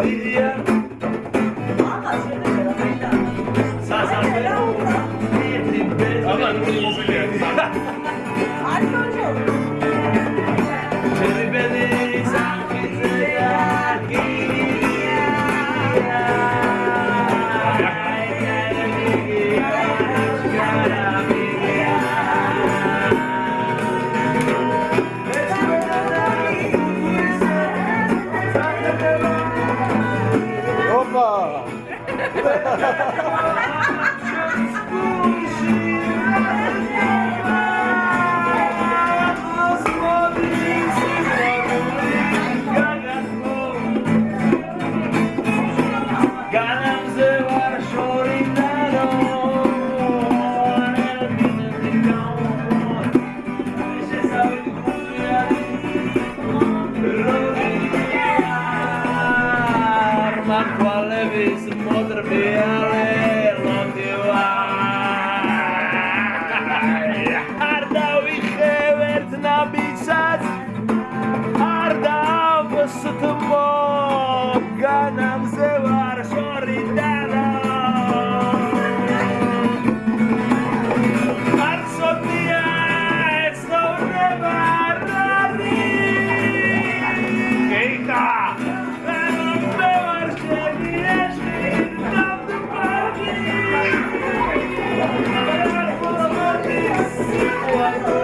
I'm not Harika. ば ხვალების მოდრბიალე ლოდივა არ დავიხევ ერთ ნაბიჯსაც არ დავსთმო განამზე Thank you.